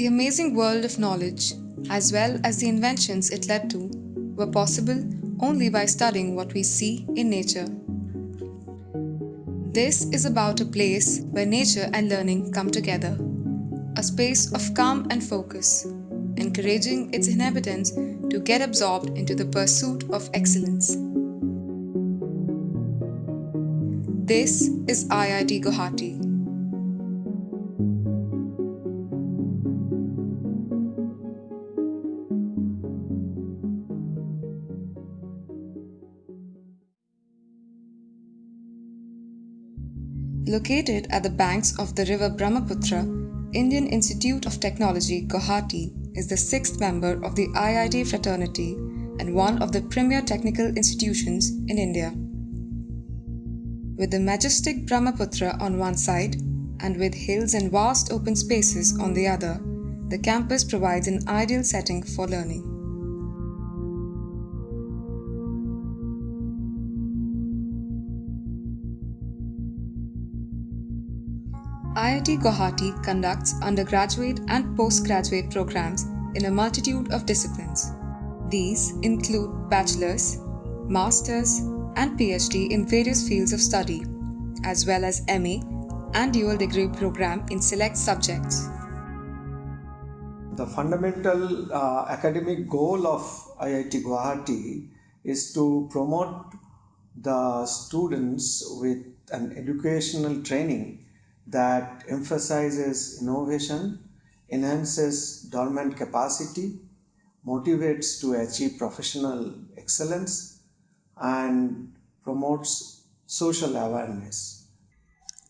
The amazing world of knowledge, as well as the inventions it led to, were possible only by studying what we see in nature. This is about a place where nature and learning come together, a space of calm and focus, encouraging its inhabitants to get absorbed into the pursuit of excellence. This is IIT Guwahati. Located at the banks of the river Brahmaputra, Indian Institute of Technology Guwahati is the sixth member of the IIT fraternity and one of the premier technical institutions in India. With the majestic Brahmaputra on one side and with hills and vast open spaces on the other, the campus provides an ideal setting for learning. IIT Guwahati conducts undergraduate and postgraduate programs in a multitude of disciplines. These include bachelor's, master's, and PhD in various fields of study, as well as MA and dual degree program in select subjects. The fundamental uh, academic goal of IIT Guwahati is to promote the students with an educational training that emphasizes innovation, enhances dormant capacity, motivates to achieve professional excellence, and promotes social awareness.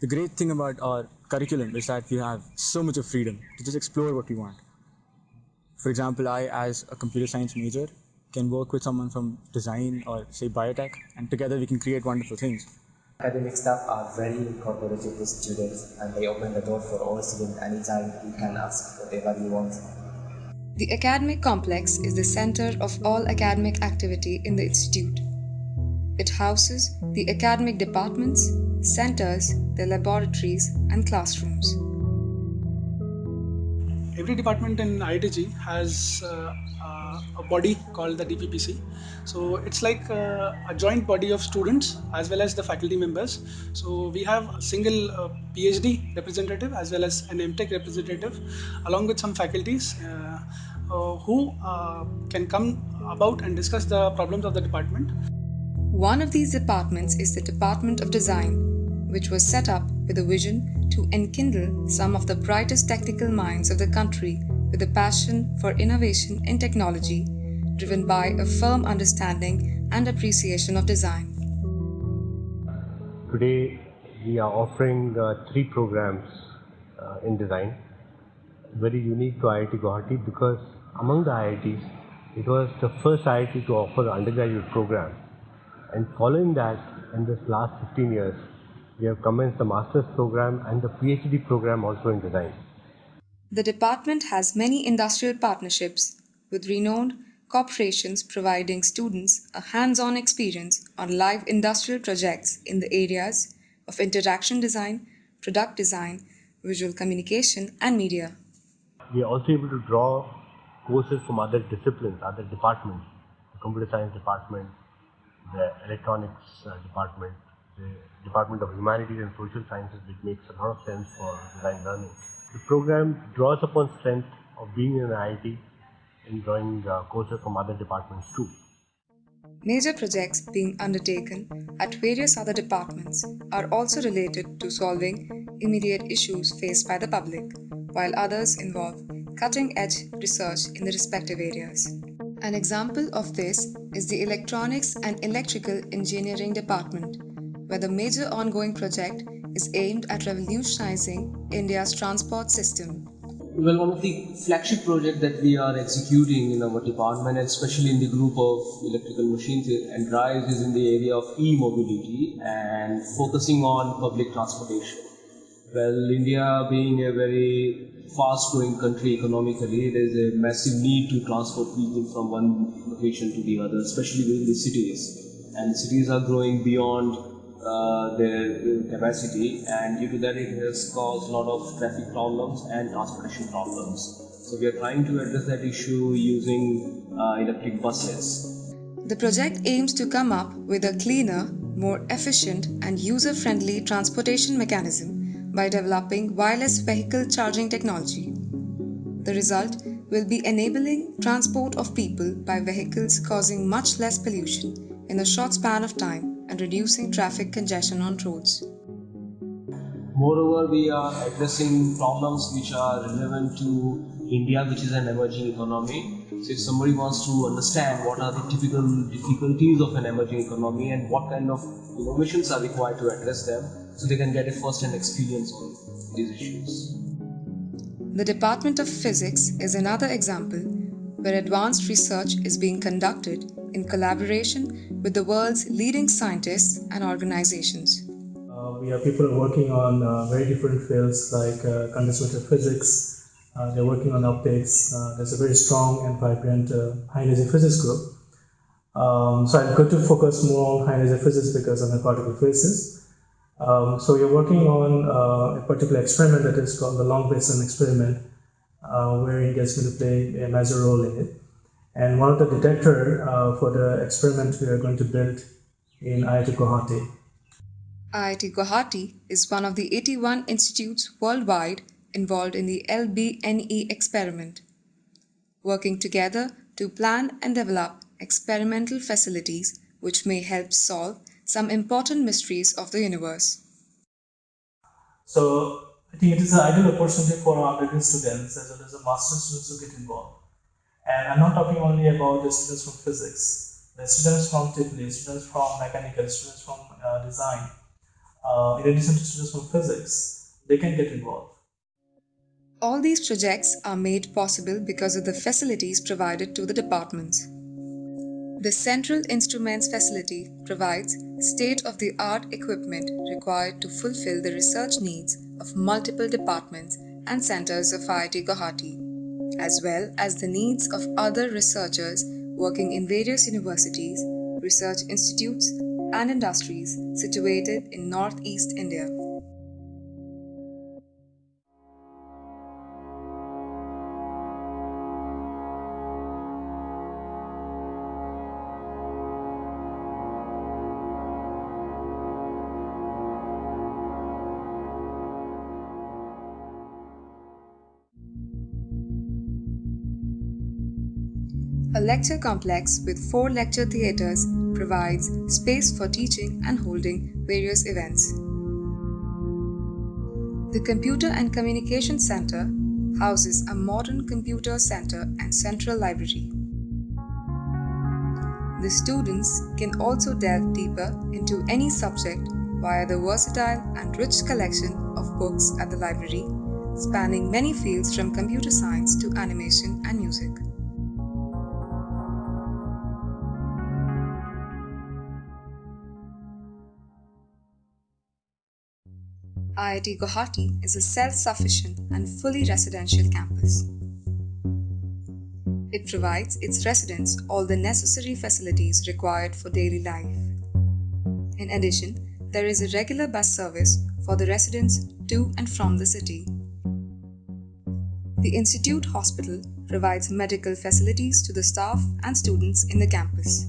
The great thing about our curriculum is that you have so much of freedom to just explore what you want. For example, I, as a computer science major, can work with someone from design or say biotech, and together we can create wonderful things. Academic staff are very cooperative with students and they open the door for all students anytime you can ask whatever you want. The academic complex is the center of all academic activity in the institute. It houses the academic departments, centers, the laboratories, and classrooms. Every department in IITG has uh, a body called the DPPC. So it's like uh, a joint body of students as well as the faculty members. So we have a single uh, PhD representative as well as an MTech representative along with some faculties uh, who can come about and discuss the problems of the department. One of these departments is the Department of Design, which was set up with a vision to enkindle some of the brightest technical minds of the country with a passion for innovation in technology, driven by a firm understanding and appreciation of design. Today, we are offering uh, three programs uh, in design, very unique to IIT Guwahati because among the IITs, it was the first IIT to offer undergraduate program. And following that, in this last 15 years, we have commenced the master's program and the PhD program also in design. The department has many industrial partnerships with renowned corporations providing students a hands-on experience on live industrial projects in the areas of interaction design, product design, visual communication, and media. We are also able to draw courses from other disciplines, other departments, the computer science department, the electronics uh, department, the Department of Humanities and Social Sciences, which makes a lot of sense for design learning. The program draws upon strength of being in an IIT and drawing uh, courses from other departments too. Major projects being undertaken at various other departments are also related to solving immediate issues faced by the public, while others involve cutting edge research in the respective areas. An example of this is the Electronics and Electrical Engineering Department, where the major ongoing project is aimed at revolutionizing India's transport system. Well, one of the flagship projects that we are executing in our department, especially in the group of electrical machines and drives, is in the area of e-mobility and focusing on public transportation. Well, India being a very fast-growing country economically, there is a massive need to transport people from one location to the other, especially within the cities. And cities are growing beyond uh, their capacity, and due to that, it has caused a lot of traffic problems and transportation problems. So we are trying to address that issue using uh, electric buses. The project aims to come up with a cleaner, more efficient, and user friendly transportation mechanism by developing wireless vehicle charging technology. The result will be enabling transport of people by vehicles causing much less pollution in a short span of time and reducing traffic congestion on roads. Moreover, we are addressing problems which are relevant to India, which is an emerging economy. So, if somebody wants to understand what are the typical difficulties of an emerging economy and what kind of innovations are required to address them, so they can get a first-hand experience on these issues. The Department of Physics is another example where advanced research is being conducted in collaboration with the world's leading scientists and organizations. Uh, we have people working on uh, very different fields like uh, condensed matter physics, uh, they're working on optics. Uh, there's a very strong and vibrant uh, high energy physics group. Um, so I'm going to focus more on high energy physics because of the particle physics. Um, so we're working on a particular experiment that is called the long baseline experiment, where India is going to play a major role in it. And one of the detector uh, for the experiment we are going to build in IIT Guwahati. IIT Guwahati is one of the 81 institutes worldwide involved in the LBNE experiment, working together to plan and develop experimental facilities which may help solve some important mysteries of the universe. So, I think it is an ideal opportunity for our undergraduate students as well as the master students to get involved. And I'm not talking only about the students from physics, the students from TIPLI, students from mechanical, students from uh, design. Uh, in addition to students from physics, they can get involved. All these projects are made possible because of the facilities provided to the departments. The Central Instruments facility provides state-of-the-art equipment required to fulfill the research needs of multiple departments and centers of IIT Guwahati, as well as the needs of other researchers working in various universities, research institutes, and industries situated in northeast India. A lecture complex with four lecture theatres provides space for teaching and holding various events. The Computer and Communication Center houses a modern computer center and central library. The students can also delve deeper into any subject via the versatile and rich collection of books at the library, spanning many fields from computer science to animation and music. IIT Guwahati is a self-sufficient and fully residential campus. It provides its residents all the necessary facilities required for daily life. In addition, there is a regular bus service for the residents to and from the city. The Institute Hospital provides medical facilities to the staff and students in the campus.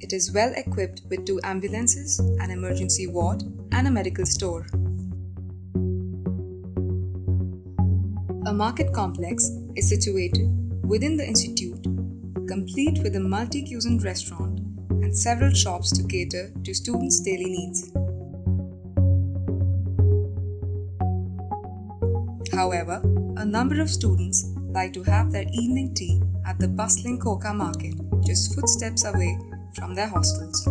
It is well equipped with two ambulances, an emergency ward, and a medical store. A market complex is situated within the institute, complete with a multi-cuisine restaurant and several shops to cater to students' daily needs. However, a number of students like to have their evening tea at the bustling Khoka market just footsteps away from their hostels.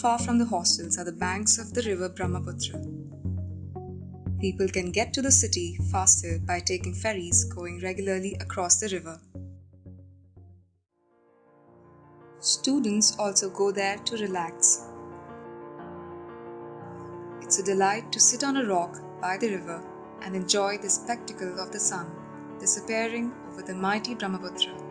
Far from the hostels are the banks of the river Brahmaputra. People can get to the city faster by taking ferries going regularly across the river. Students also go there to relax. It's a delight to sit on a rock by the river and enjoy the spectacle of the sun disappearing over the mighty Brahmaputra.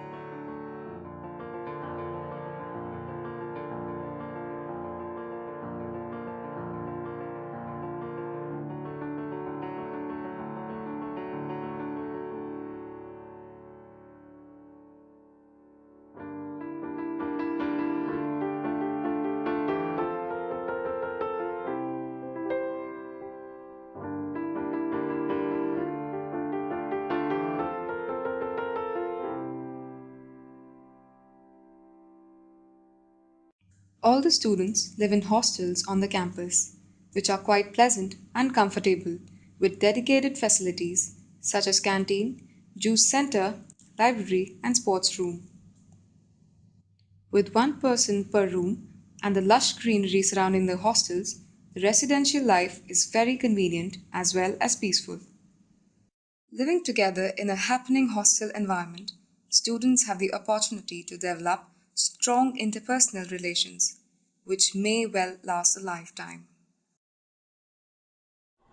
All the students live in hostels on the campus, which are quite pleasant and comfortable with dedicated facilities such as canteen, juice center, library, and sports room. With one person per room and the lush greenery surrounding the hostels, the residential life is very convenient as well as peaceful. Living together in a happening hostel environment, students have the opportunity to develop strong interpersonal relations, which may well last a lifetime.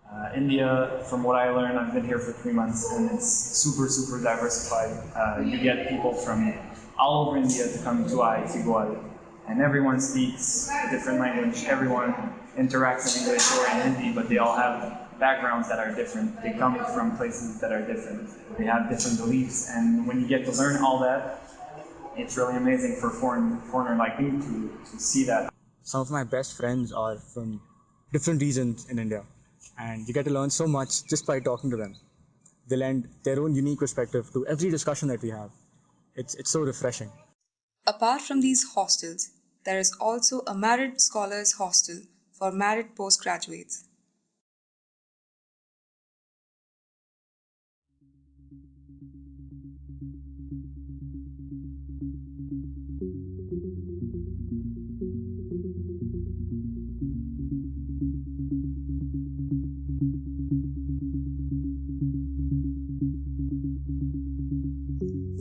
Uh, India, from what I learned, I've been here for three months and it's super, super diversified. Uh, you get people from all over India to come to IIT Guwahati and everyone speaks a different language. Everyone interacts in English or in Hindi, but they all have backgrounds that are different. They come from places that are different. They have different beliefs, and when you get to learn all that, it's really amazing for a foreign foreigner like me to, to see that. Some of my best friends are from different regions in India, and you get to learn so much just by talking to them. They lend their own unique perspective to every discussion that we have. It's, it's so refreshing. Apart from these hostels, there is also a married scholars hostel for married postgraduates.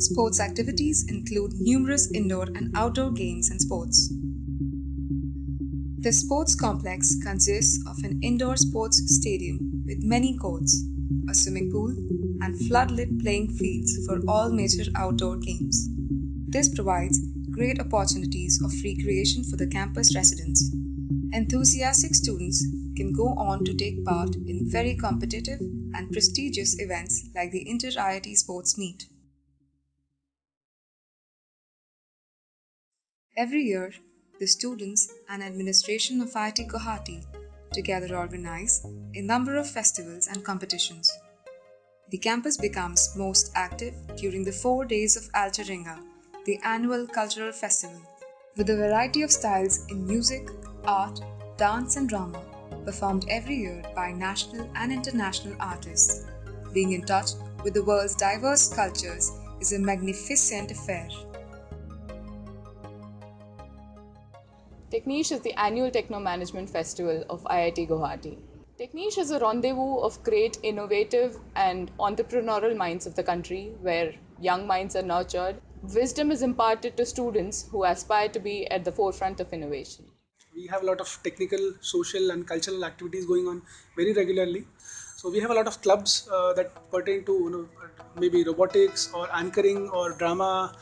Sports activities include numerous indoor and outdoor games and sports. The sports complex consists of an indoor sports stadium with many courts, a swimming pool, and floodlit playing fields for all major outdoor games. This provides great opportunities of recreation for the campus residents. Enthusiastic students can go on to take part in very competitive and prestigious events like the Inter IIT Sports Meet. Every year, the students and administration of IIT Guwahati together organize a number of festivals and competitions. The campus becomes most active during the four days of Alcheringa, the annual cultural festival, with a variety of styles in music, art, dance, and drama performed every year by national and international artists. Being in touch with the world's diverse cultures is a magnificent affair. Techniche is the annual Techno Management Festival of IIT Guwahati. Techniche is a rendezvous of great innovative and entrepreneurial minds of the country where young minds are nurtured. Wisdom is imparted to students who aspire to be at the forefront of innovation. We have a lot of technical, social, and cultural activities going on very regularly. So we have a lot of clubs uh, that pertain to you know, maybe robotics or anchoring or drama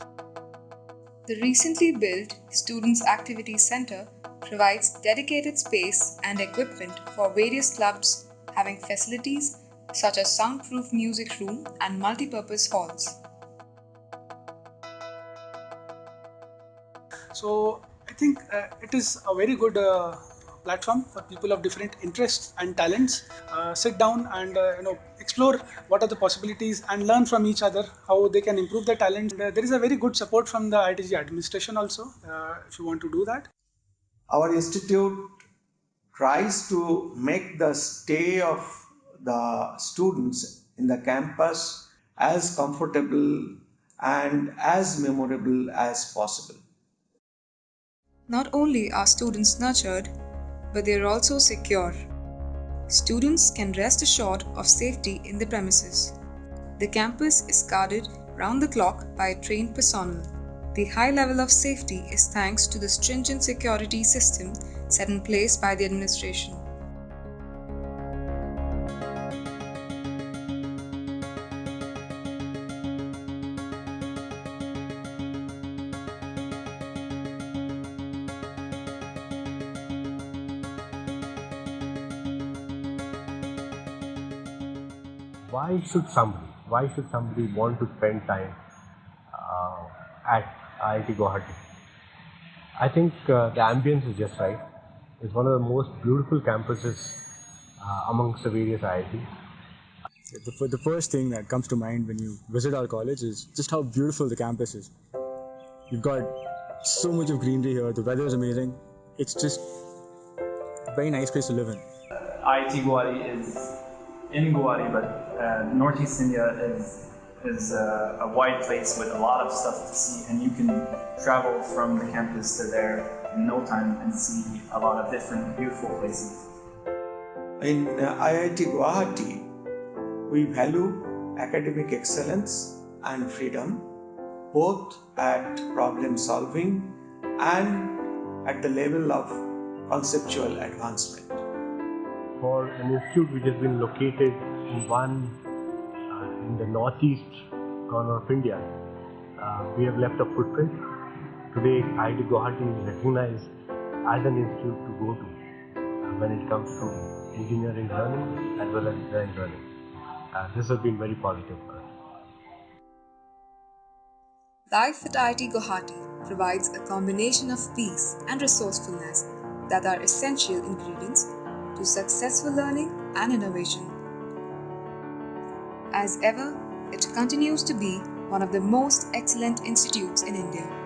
the recently built Students Activity Center provides dedicated space and equipment for various clubs having facilities such as soundproof music room and multi-purpose halls. So I think uh, it is a very good uh, platform for people of different interests and talents uh, sit down and uh, you know explore what are the possibilities and learn from each other how they can improve their talent. Uh, there is a very good support from the IITG administration also uh, if you want to do that. Our institute tries to make the stay of the students in the campus as comfortable and as memorable as possible. Not only are students nurtured but they are also secure. Students can rest assured of safety in the premises. The campus is guarded round the clock by trained personnel. The high level of safety is thanks to the stringent security system set in place by the administration. Why should somebody, why should somebody want to spend time uh, at IIT Guwahati? I think uh, the ambience is just right. It's one of the most beautiful campuses uh, amongst the various IITs. The, the first thing that comes to mind when you visit our college is just how beautiful the campus is. You've got so much of greenery here, the weather is amazing, it's just a very nice place to live in. IIT Guwahati is in Guwahati, but uh, Northeast India is is a, a, wide place with a lot of stuff to see, and you can travel from the campus to there in no time and see a lot of different beautiful places. In uh, IIT Guwahati, we value academic excellence and freedom, both at problem solving and at the level of conceptual advancement. For an institute which has been located in one in the northeast corner of India, uh, we have left a footprint. Today, IIT Guwahati is recognized as an institute to go to uh, when it comes to engineering learning as well as design learning. Uh, this has been very positive for us. Life at IIT Guwahati provides a combination of peace and resourcefulness that are essential ingredients to successful learning and innovation as ever, it continues to be one of the most excellent institutes in India.